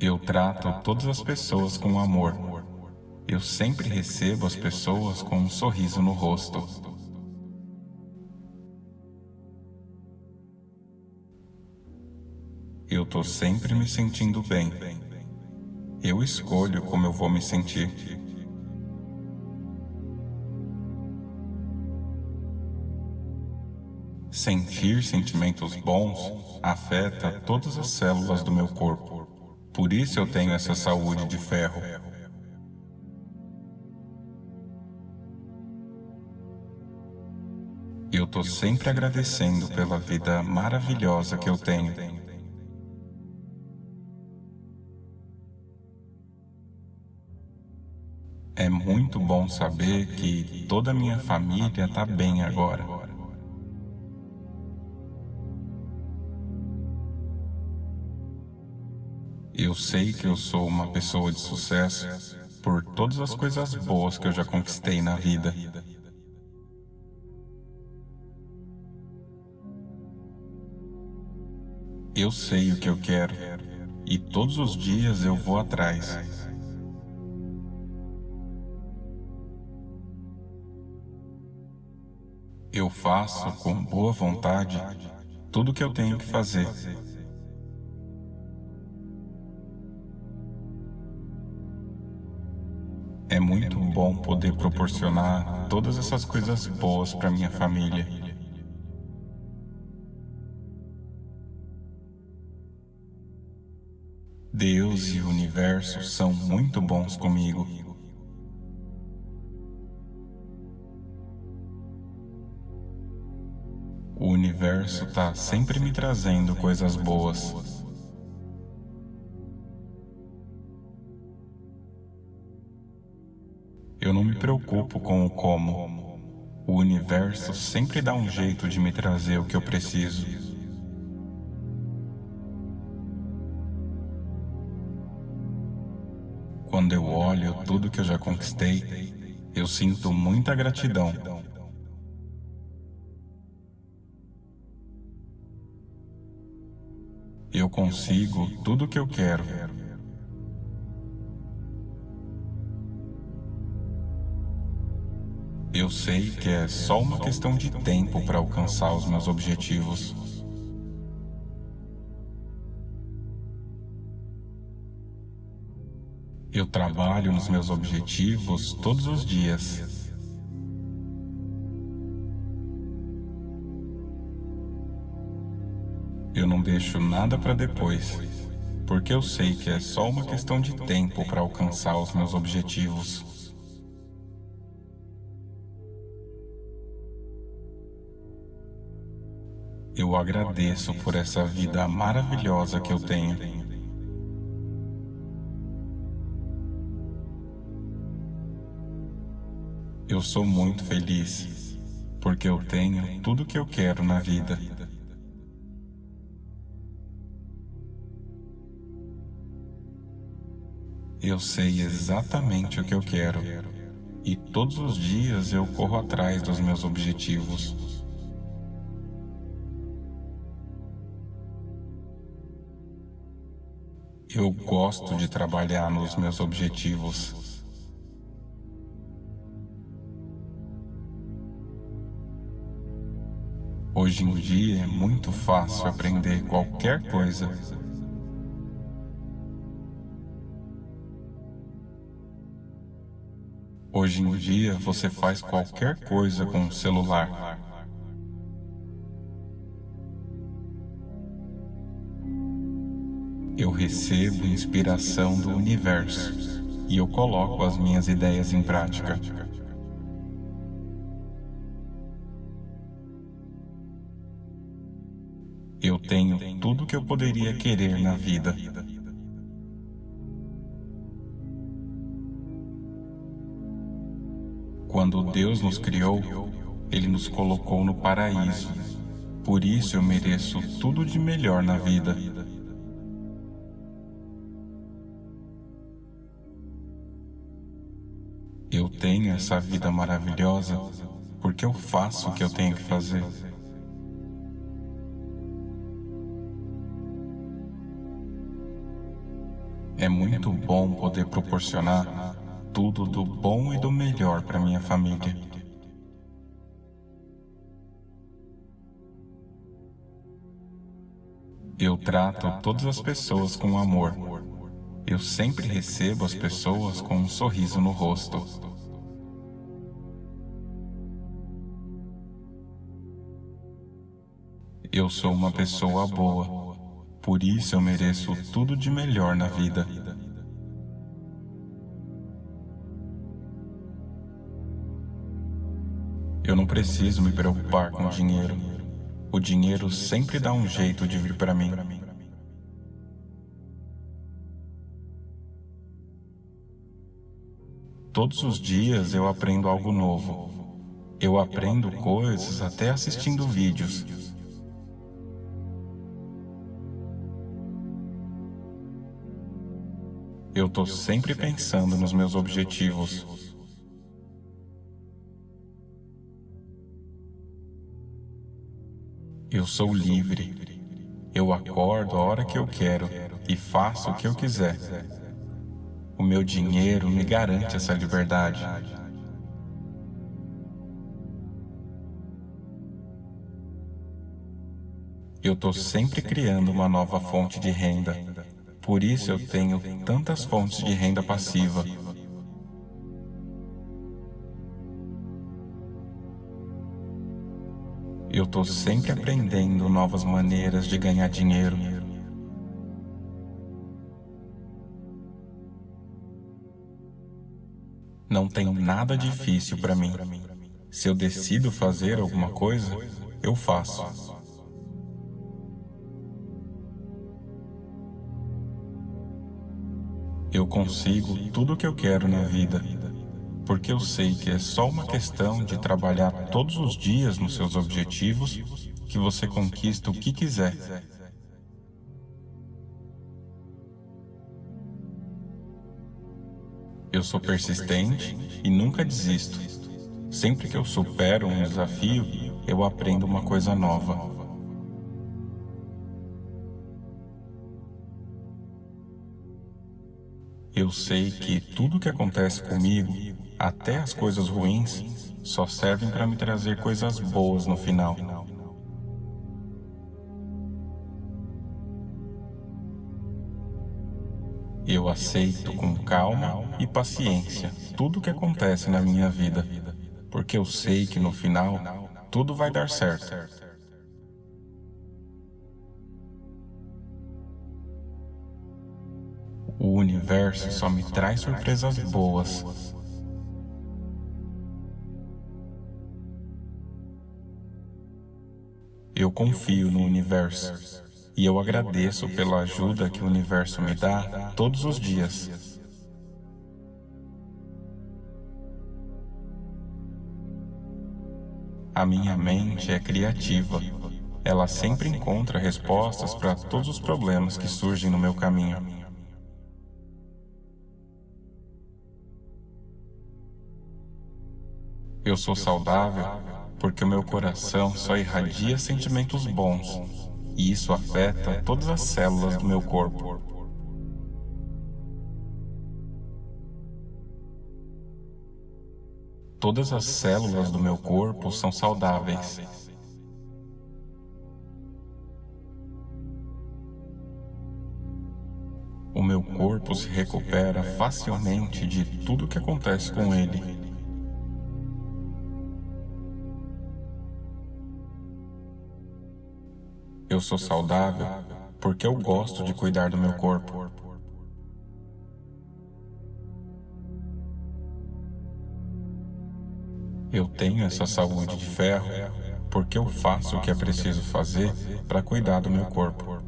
Eu trato todas as pessoas com amor. Eu sempre recebo as pessoas com um sorriso no rosto. Eu tô sempre me sentindo bem. Eu escolho como eu vou me sentir. Sentir sentimentos bons afeta todas as células do meu corpo. Por isso eu tenho essa saúde de ferro. Eu tô sempre agradecendo pela vida maravilhosa que eu tenho. É muito bom saber que toda a minha família está bem agora. Eu sei que eu sou uma pessoa de sucesso por todas as coisas boas que eu já conquistei na vida. Eu sei o que eu quero e todos os dias eu vou atrás. Eu faço com boa vontade tudo o que eu tenho que fazer. É muito bom poder proporcionar todas essas coisas boas para minha família. Deus e o universo são muito bons comigo. O universo está sempre me trazendo coisas boas. Preocupo com o como. O universo sempre dá um jeito de me trazer o que eu preciso. Quando eu olho tudo que eu já conquistei, eu sinto muita gratidão Eu consigo tudo o que eu quero. Eu sei que é só uma questão de tempo para alcançar os meus objetivos. Eu trabalho nos meus objetivos todos os dias. Eu não deixo nada para depois, porque eu sei que é só uma questão de tempo para alcançar os meus objetivos. Eu agradeço por essa vida maravilhosa que eu tenho. Eu sou muito feliz, porque eu tenho tudo o que eu quero na vida. Eu sei exatamente o que eu quero e todos os dias eu corro atrás dos meus objetivos. Eu gosto de trabalhar nos meus objetivos. Hoje em dia é muito fácil aprender qualquer coisa Hoje em dia você faz qualquer coisa com o celular. Eu recebo inspiração do universo e eu coloco as minhas ideias em prática. Eu tenho tudo o que eu poderia querer na vida. Quando Deus nos criou, Ele nos colocou no paraíso. Por isso eu mereço tudo de melhor na vida. Eu tenho essa vida maravilhosa porque eu faço o que eu tenho que fazer. É muito bom poder proporcionar tudo do bom e do melhor para minha família. Eu trato todas as pessoas com amor. Eu sempre recebo as pessoas com um sorriso no rosto. Eu sou uma pessoa boa, por isso eu mereço tudo de melhor na vida. Eu não preciso me preocupar com dinheiro. O dinheiro sempre dá um jeito de vir para mim. Todos os dias eu aprendo algo novo. Eu aprendo coisas até assistindo vídeos. Eu estou sempre pensando nos meus objetivos. Eu sou livre. Eu acordo a hora que eu quero e faço o que eu quiser. O meu dinheiro me garante essa liberdade. Eu estou sempre criando uma nova fonte de renda. Por isso eu tenho tantas fontes de renda passiva. Eu estou sempre aprendendo novas maneiras de ganhar dinheiro. Não tem nada difícil para mim. Se eu decido fazer alguma coisa, eu faço. Eu consigo tudo o que eu quero na vida, porque eu sei que é só uma questão de trabalhar todos os dias nos seus objetivos que você conquista o que quiser. Eu sou persistente e nunca desisto. Sempre que eu supero um desafio, eu aprendo uma coisa nova. Eu sei que tudo que acontece comigo, até as coisas ruins, só servem para me trazer coisas boas no final. Eu aceito com calma e paciência tudo o que acontece na minha vida, porque eu sei que no final tudo vai dar certo. O universo só me traz surpresas boas. Eu confio no universo e eu agradeço pela ajuda que o universo me dá todos os dias. A minha mente é criativa. Ela sempre encontra respostas para todos os problemas que surgem no meu caminho. Eu sou saudável porque o meu coração só irradia sentimentos bons e isso afeta todas as células do meu corpo. Todas as células do meu corpo são saudáveis. O meu corpo se recupera facilmente de tudo que acontece com ele. Eu sou saudável porque eu gosto de cuidar do meu corpo. Eu tenho essa saúde de ferro porque eu faço o que é preciso fazer para cuidar do meu corpo.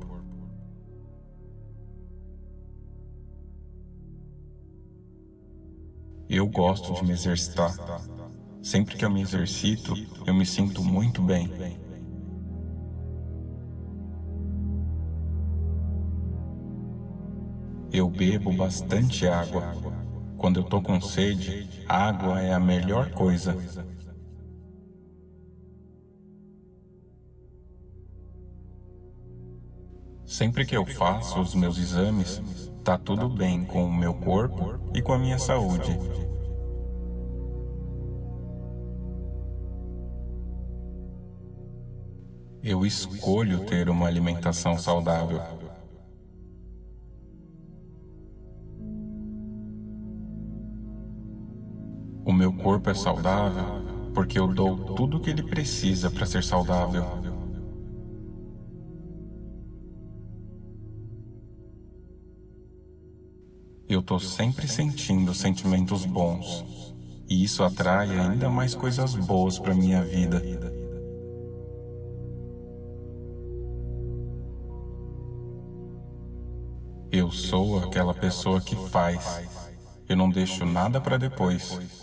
Eu gosto de me exercitar. Sempre que eu me exercito, eu me sinto muito bem. Eu bebo bastante água. Quando eu tô com sede, água é a melhor coisa. Sempre que eu faço os meus exames, Tá tudo bem com o meu corpo e com a minha saúde. Eu escolho ter uma alimentação saudável. Corpo é saudável porque eu dou tudo o que ele precisa para ser saudável. Eu tô sempre sentindo sentimentos bons, e isso atrai ainda mais coisas boas para minha vida. Eu sou aquela pessoa que faz. Eu não deixo nada para depois.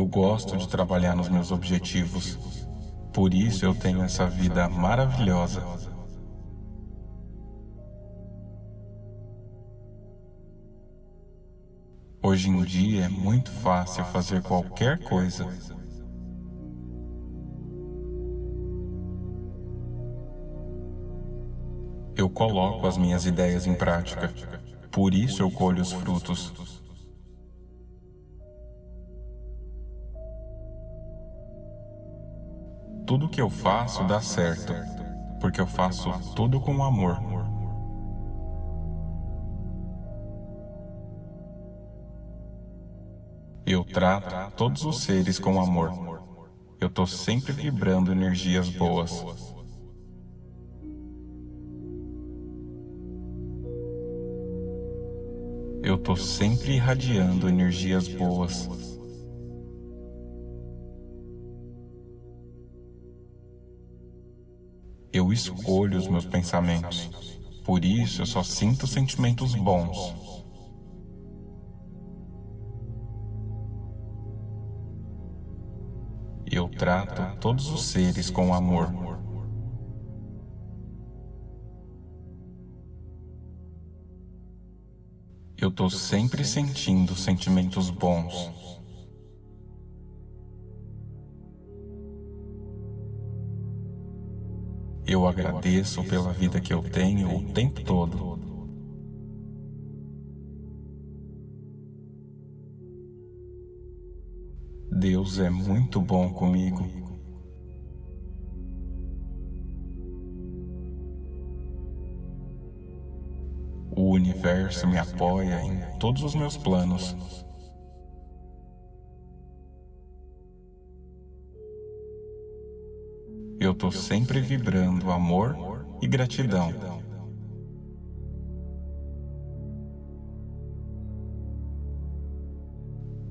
Eu gosto de trabalhar nos meus objetivos. Por isso eu tenho essa vida maravilhosa. Hoje em dia é muito fácil fazer qualquer coisa eu coloco as minhas ideias em prática. Por isso eu colho os frutos. Tudo que eu faço dá certo, porque eu faço tudo com amor. Eu trato todos os seres com amor. Eu estou sempre vibrando energias boas. eu tô sempre irradiando energias boas. Eu escolho os meus pensamentos, por isso eu só sinto sentimentos bons. Eu trato todos os seres com amor. Eu estou sempre sentindo sentimentos bons. Eu agradeço pela vida que eu tenho o tempo todo. Deus é muito bom comigo. O universo me apoia em todos os meus planos. Estou sempre vibrando amor e gratidão.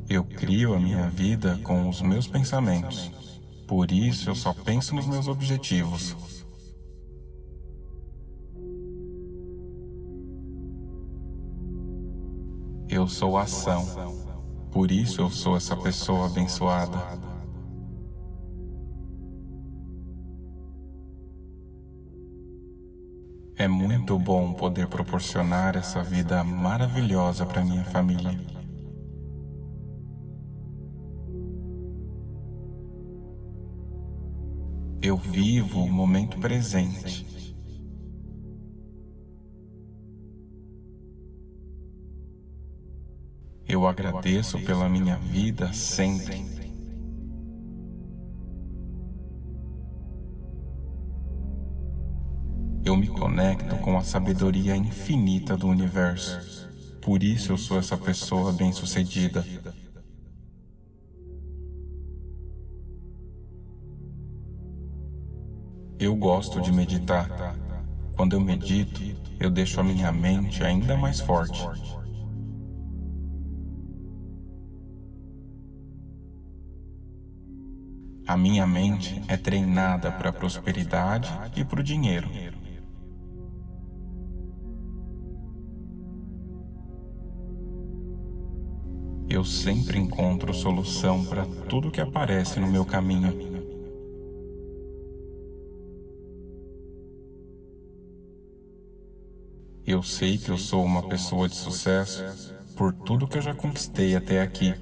Eu crio a minha vida com os meus pensamentos. Por isso eu só penso nos meus objetivos. Eu sou ação. Por isso eu sou essa pessoa abençoada. É muito bom poder proporcionar essa vida maravilhosa para minha família. Eu vivo o momento presente. Eu agradeço pela minha vida sempre. Conecto com a sabedoria infinita do universo. Por isso eu sou essa pessoa bem-sucedida. Eu gosto de meditar. Quando eu medito, eu deixo a minha mente ainda mais forte. A minha mente é treinada para a prosperidade e para o dinheiro. Eu sempre encontro solução para tudo que aparece no meu caminho. Eu sei que eu sou uma pessoa de sucesso por tudo que eu já conquistei até aqui.